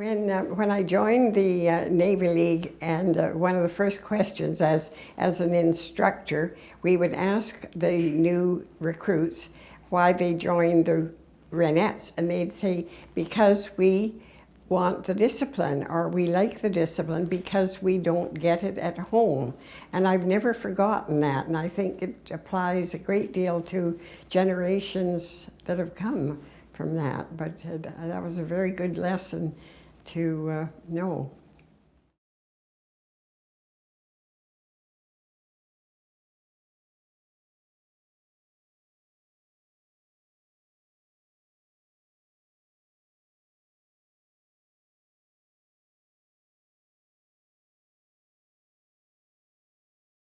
When, uh, when I joined the uh, Navy League, and uh, one of the first questions as, as an instructor, we would ask the new recruits why they joined the Wrenettes, and they'd say, because we want the discipline, or we like the discipline because we don't get it at home. And I've never forgotten that, and I think it applies a great deal to generations that have come from that. But uh, that was a very good lesson to uh, know.